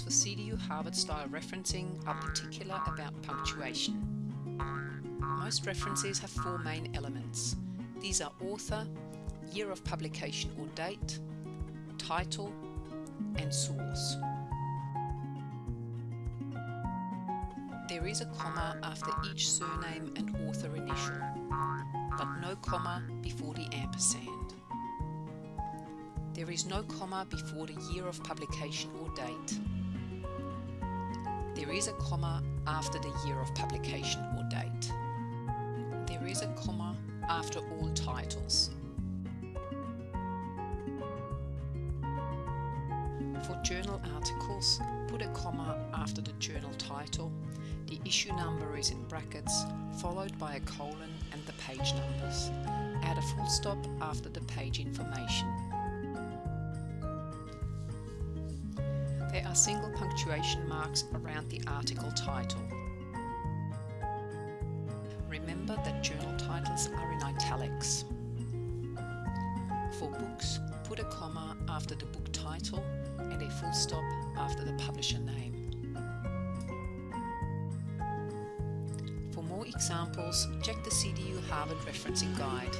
for CDU Harvard style referencing are particular about punctuation. Most references have four main elements. These are author, year of publication or date, title, and source. There is a comma after each surname and author initial, but no comma before the ampersand. There is no comma before the year of publication or date. There is a comma after the year of publication or date. There is a comma after all titles. For journal articles, put a comma after the journal title. The issue number is in brackets, followed by a colon and the page numbers. Add a full stop after the page information. Single punctuation marks around the article title. Remember that journal titles are in italics. For books, put a comma after the book title and a full stop after the publisher name. For more examples, check the CDU Harvard Referencing Guide.